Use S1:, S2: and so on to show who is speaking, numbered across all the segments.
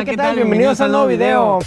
S1: Hola, ¿qué, tal? Bienvenidos a un nuevo video.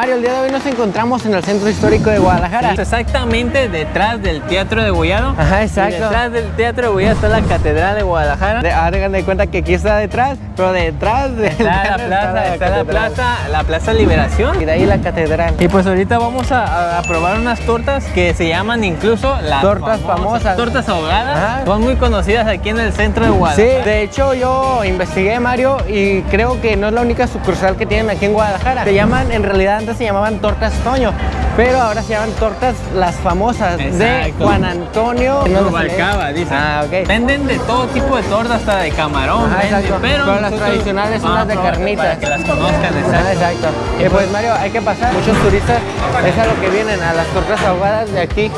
S1: Mario, el día de hoy nos encontramos en el Centro Histórico de Guadalajara.
S2: Exactamente detrás del Teatro de Gollado.
S1: Ajá,
S2: Y
S1: exacto.
S2: detrás del Teatro de Gollado está la Catedral de Guadalajara.
S1: Hagan de cuenta que aquí está detrás, pero detrás de
S2: Está la plaza, está la plaza, la Plaza Liberación.
S1: Y de ahí la catedral.
S2: Y pues ahorita vamos a, probar unas tortas que se llaman incluso las
S1: Tortas famosas.
S2: Tortas ahogadas.
S1: Ajá.
S2: Son muy conocidas aquí en el centro de
S1: Sí,
S2: Guadalajara.
S1: de hecho yo investigué Mario y creo que no es la única sucursal que tienen aquí en Guadalajara. Se llaman, en realidad antes se llamaban tortas Toño, pero ahora se llaman tortas las famosas de. Juan Antonio.
S2: Rubalcaba, dicen.
S1: Ah, ok.
S2: Venden de todo tipo de tortas, hasta de camarón. Venden,
S1: exacto.
S2: pero,
S1: Pero las tradicionales son las de
S2: a probar
S1: carnitas.
S2: Para que las conozcan,
S1: Ah,
S2: exacto.
S1: exacto. Y pues Mario, hay que pasar. Muchos turistas es a lo que vienen, a las tortas ahogadas de aquí.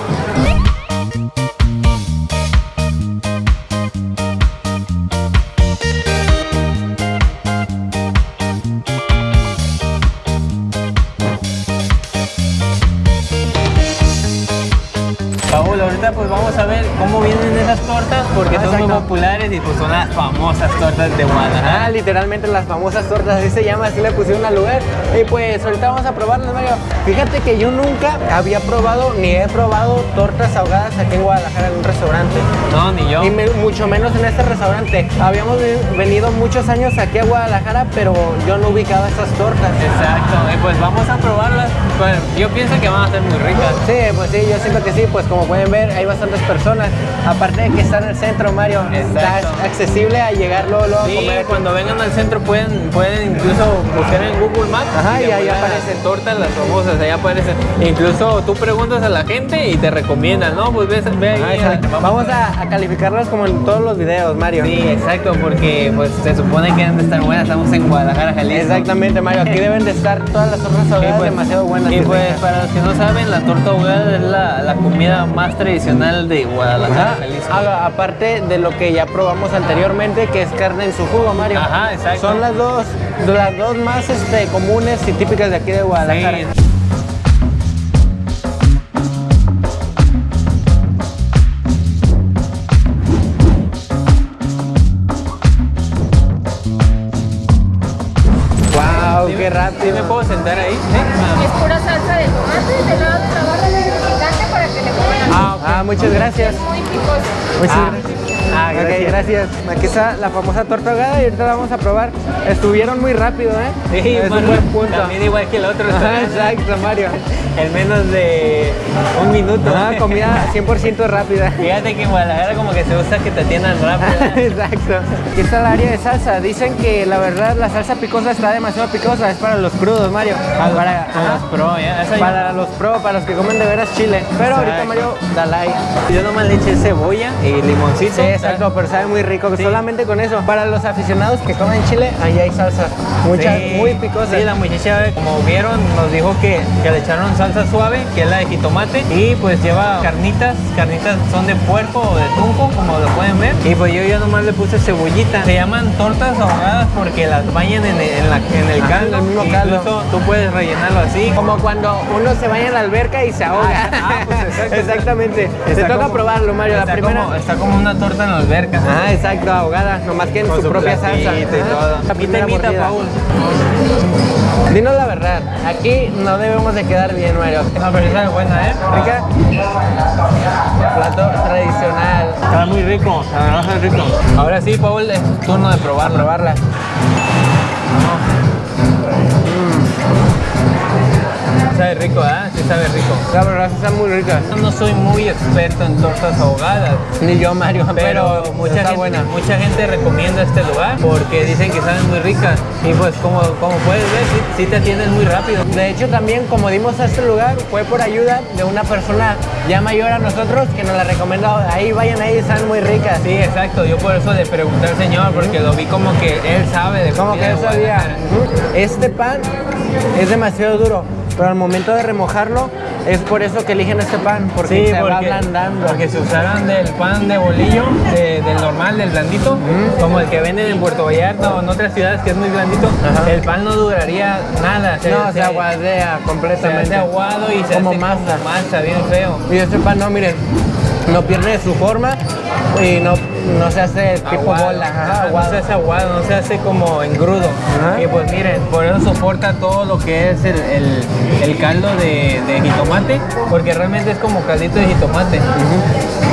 S2: Vamos a ver cómo vienen esas tortas porque
S1: Ah,
S2: son muy populares y pues son las famosas tortas de Guadalajara.
S1: Ah, literalmente las famosas tortas, así se llama, así le pusieron al lugar. Y pues ahorita vamos a probarlas, Mario. Fíjate que yo nunca había probado ni he probado tortas ahogadas aquí en Guadalajara en un restaurante.
S2: No, ni yo.
S1: Y me- mucho menos en este restaurante. Habíamos ve- venido muchos años aquí a Guadalajara, pero yo no ubicaba estas tortas.
S2: Exacto, y pues vamos a probarlas. Pues, yo pienso que van a ser muy ricas.
S1: Sí, pues sí, yo siento que sí, pues como pueden ver hay bastantes personas. Aparte que está en el centro, Mario, está
S2: Exacto.
S1: accesible a llegar luego, luego a
S2: Sí,
S1: comer.
S2: cuando vengan al centro pueden, pueden incluso buscar en Google Maps.
S1: Ajá, y ahí aparecen.
S2: Tortas las famosas, ahí aparecen. Incluso tú preguntas a la gente y te recomiendan, ¿no? Pues ve, ve ahí.
S1: Exacto.
S2: a-
S1: Vamos a, a calificarlas como en todos los videos, Mario.
S2: Sí, exacto, porque pues se supone que deben de estar buenas. Estamos en Guadalajara, Jalisco.
S1: Exactamente, Mario. Aquí deben de estar todas las tortas ahogadas
S2: pues-
S1: demasiado buenas.
S2: Y pues para los que no saben, la torta ahogada es la, la comida más tradicional de Guadalajara. Jalisco.
S1: Aparte de lo que ya probamos anteriormente, que es carne en su jugo, Mario.
S2: Ajá, exacto.
S1: Son las dos, las dos más este, comunes y típicas de aquí de Guadalajara.
S2: Sí.
S1: Wow,
S2: ¿Sí
S1: qué rápido.
S2: ¿Sí me puedo sentar ahí?
S3: Es pura salsa de tomate, del lado de la barra de picante para que le coman
S2: Ah, ok.
S1: Ah, muchas gracias.
S3: muy picoso.
S1: Muchas
S2: Ah.
S1: gracias.
S2: Ah,
S1: Ok,
S2: gracias.
S1: gracias. Aquí está la famosa torta ahogada y ahorita la vamos a probar. Estuvieron muy rápido, ¿eh?
S2: Sí,
S1: es un
S2: bueno,
S1: buen punto.
S2: También igual que el otro.
S1: Exacto, Mario.
S2: En menos de un minuto.
S1: Ajá, comida 100% rápida.
S2: Fíjate que en Guadalajara como que se usa que te atiendan rápido.
S1: Exacto. Aquí está el área de salsa. Dicen que la verdad la salsa picosa está demasiado picosa. Es para los crudos, Mario. Para,
S2: los pro, ya. Esa yo-
S1: para los pro, para los que comen de veras chile. Pero ahorita. Mario, dale ahí.
S2: Yo nomás le eché cebolla y limoncito.
S1: Sí, exacto, pero sabe muy rico.
S2: Sí.
S1: Solamente con eso. Para los aficionados que comen chile, ahí hay salsa. Mucha,
S2: Sí.
S1: muy picosa.
S2: Sí, la muchacha, como vieron, nos dijo que, que le echaron salsa suave, que es la de jitomate, y pues lleva carnitas, carnitas son de puerco o de tunco, como lo pueden ver, y pues yo ya nomás le puse cebollita. Se llaman tortas ahogadas porque las bañan en, el- en la- en el caldo,
S1: en el mismo caldo.
S2: incluso tú puedes rellenarlo así.
S1: Como cuando uno se baña en la alberca y se ahoga.
S2: Ah, pues, exacto.
S1: Exactamente. Te toca
S2: como-
S1: probarlo, Mario. La primera.
S2: Como, está como una torta en la alberca.
S1: Ah, exacto, ahogada, nomás que en
S2: Con
S1: su, propia salsa.
S2: y todo.
S1: La
S2: ¿Qué
S1: primera
S2: temita,
S1: mordida.
S2: Paul?
S1: Dinos la verdad, aquí no debemos de quedar bien, Mario.
S2: No, pero esa es buena, ¿eh?
S1: ¿Rica? Plato tradicional.
S2: Está muy rico, la verdad está rico. Ahora sí, Paul, es tu turno de probarlo.
S1: Probarla.
S2: Sabe rico, ¿eh? Sí sabe rico.
S1: La verdad está muy rica.
S2: Yo No soy muy experto en tortas ahogadas,
S1: Ni yo, Mario,
S2: pero,
S1: pero,
S2: mucha,
S1: está
S2: gente,
S1: buena.
S2: mucha gente recomienda este lugar porque dicen que saben muy ricas. Y pues como, como puedes ver, sí, sí te atienden muy rápido.
S1: De hecho, también como dimos a este lugar, fue por ayuda de una persona ya mayor a nosotros que nos la recomendó. Ahí vayan ahí, están muy ricas.
S2: Sí, exacto. Yo por eso le pregunté al señor porque lo vi como que él sabe de
S1: Como que él sabía. Este pan es demasiado duro, pero al momento de remojarlo es por eso que eligen este pan, porque
S2: Sí,
S1: se va ablandando.
S2: porque si usaran del pan de bolillo, de- del normal, del blandito, como el que venden en Puerto Vallarta o en otras ciudades que es muy blandito,
S1: Ajá.
S2: el pan no duraría nada.
S1: no, se, aguadea
S2: se
S1: completamente.
S2: hace aguado y se
S1: como
S2: hace
S1: masa.
S2: como masa, bien feo.
S1: Y este pan no, miren, no pierde su forma y no, no se hace tipo
S2: Aguado.
S1: bola. ajá,
S2: Ajá, no
S1: aguado.
S2: se hace aguado, no se hace como engrudo.
S1: Ajá.
S2: Y pues miren, por eso soporta todo lo que es el, el- el caldo de, de jitomate, porque realmente es como caldito de jitomate.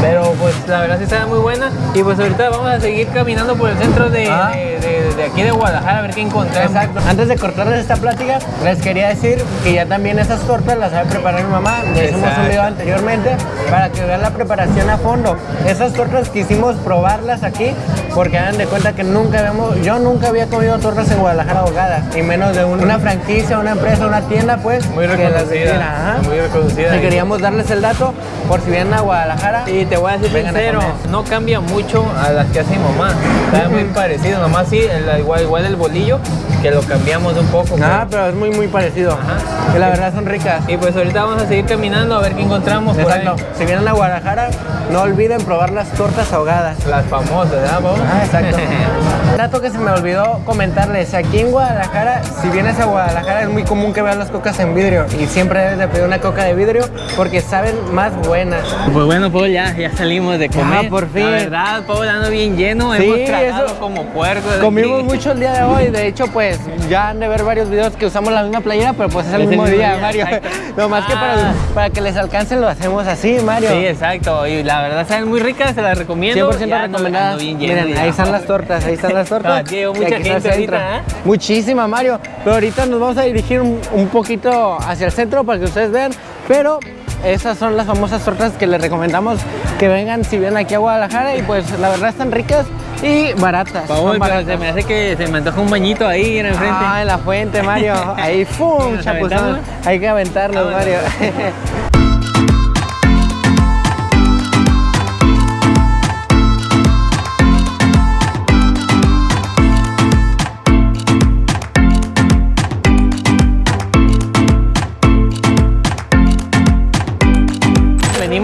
S2: Pero pues la verdad sí está muy buena. Y pues ahorita vamos a seguir caminando por el centro de,
S1: Ah.
S2: de- de- de aquí de Guadalajara a ver qué encontramos.
S1: Exacto. Antes de cortarles esta plática, les quería decir que ya también esas tortas las sabe preparar mi mamá. Ya hicimos un video anteriormente para que vean la preparación a fondo. Esas tortas quisimos probarlas aquí porque hagan de cuenta que nunca habíamos, yo nunca había comido tortas en Guadalajara ahogadas, y menos de un- una franquicia, una empresa, una tienda, pues.
S2: Muy
S1: que las
S2: reconocida.
S1: ajá.
S2: Muy reconocida.
S1: Y queríamos darles el dato por si vienen a Guadalajara.
S2: Y te voy a decir
S1: Vengan a
S2: sincero, no cambia mucho a las que hace mi mamá. Está muy parecido, nomás sí, el- igual, igual el bolillo, que lo cambiamos un poco.
S1: Ah,
S2: pero-
S1: pero es muy, muy parecido.
S2: Ajá.
S1: Y la verdad son ricas.
S2: Y pues ahorita vamos a seguir caminando a ver qué encontramos por ahí.
S1: Exacto. Si vienen a Guadalajara, no olviden probar las tortas ahogadas.
S2: Las famosas, ¿verdad, Pau?
S1: Ah, exacto. Dato que se me olvidó comentarles, aquí en Guadalajara, si vienes a Guadalajara es muy común que veas las cocas en vidrio y siempre debes de pedir una coca de vidrio porque saben más buenas.
S2: Pues bueno, Pau, ya, ya salimos de comer.
S1: por fin.
S2: La verdad, Pau, ando bien lleno.
S1: Sí,
S2: Hemos tragado
S1: eso-
S2: como puerco. desde
S1: Comimos
S2: aquí.
S1: mucho el día de hoy, de hecho pues ya han de ver varios videos que usamos la misma playera, pero pues es el
S2: Es el
S1: mismo día,
S2: día,
S1: Mario. No más que
S2: Ah.
S1: para, para que les alcance lo hacemos así, Mario.
S2: Sí, exacto. Y la verdad, saben muy ricas, se las recomiendo.
S1: 100%
S2: Ya ando-
S1: recomendadas.
S2: ando bien lleno
S1: Miren,
S2: ya.
S1: ahí están las tortas, ahí están las tortas.
S2: No,
S1: Y
S2: mucha gente ahorita, ¿eh?
S1: Muchísima, Mario. Pero ahorita nos vamos a dirigir un, un poquito hacia el centro para que ustedes vean. Pero esas son las famosas tortas que les recomendamos que vengan si vienen aquí a Guadalajara. Y pues la verdad están ricas y baratas.
S2: Pau,
S1: son
S2: pero
S1: baratas.
S2: se me hace que se me antoja un bañito ahí en el frente.
S1: Ah, en la fuente, Mario. Ahí, ¡fum!
S2: ¿Nos
S1: Chapuzón.
S2: aventamos?
S1: Hay que aventarnos,
S2: Vámonos.
S1: Mario.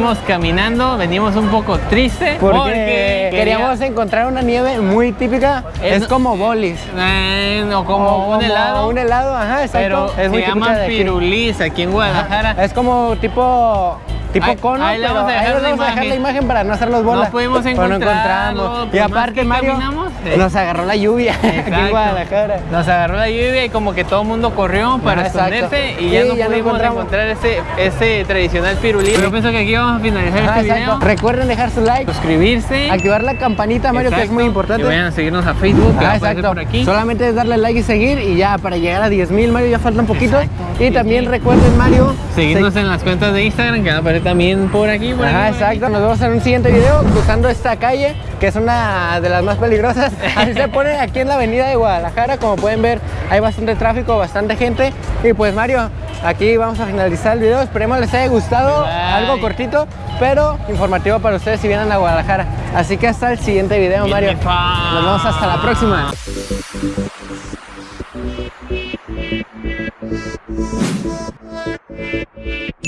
S2: Venimos caminando, venimos un poco tristes
S1: Porque queríamos encontrar una nieve muy típica.
S2: Es-
S1: Es, como bolis.
S2: Eh, no, como
S1: O
S2: un helado.
S1: Un helado, ajá, exacto.
S2: pero
S1: es muy
S2: se
S1: típica
S2: llaman pirulís aquí en Guadalajara.
S1: Es como tipo tipo
S2: Ahí-
S1: cono,
S2: ahí le
S1: pero
S2: vamos a dejar
S1: ahí
S2: la
S1: vamos a dejar la
S2: imagen.
S1: para no hacerlos bolas.
S2: No pudimos
S1: pero no
S2: encontrarlo,
S1: encontramos.
S2: por
S1: Y aparte, Mario,
S2: caminamos, eh.
S1: nos agarró la lluvia aquí en. Guadalajara.
S2: Nos agarró la lluvia y como que todo el mundo corrió para
S1: Ajá, exacto.
S2: esconderse y ya no
S1: ya
S2: pudimos encontrar ese, ese tradicional pirulí. Yo pienso que aquí vamos a finalizar
S1: Ajá,
S2: este
S1: exacto.
S2: video.
S1: Recuerden dejar su like,
S2: Suscribirse.
S1: activar la campanita, Mario, que es muy importante.
S2: Y vayan a seguirnos a Facebook,
S1: Ah, exacto.
S2: por aquí.
S1: Solamente es darle like y seguir y ya para llegar a 10.000 Mario ya falta un poquito.
S2: Exacto.
S1: Y también recuerden Mario.
S2: Seguirnos
S1: se-
S2: en las cuentas de Instagram, que va a aparecer también por aquí. Por
S1: Ajá,
S2: aquí,
S1: exacto. Nos vemos en un siguiente video cruzando esta calle, que es una de las más peligrosas. Así se pone aquí en la avenida de Guadalajara. Como pueden ver, hay bastante tráfico, bastante gente. Y pues Mario, aquí vamos a finalizar el video. Esperemos les haya gustado.
S2: Bye.
S1: Algo cortito, pero informativo para ustedes si vienen a Guadalajara. Así que hasta el siguiente video, Mario. Nos vemos hasta la próxima.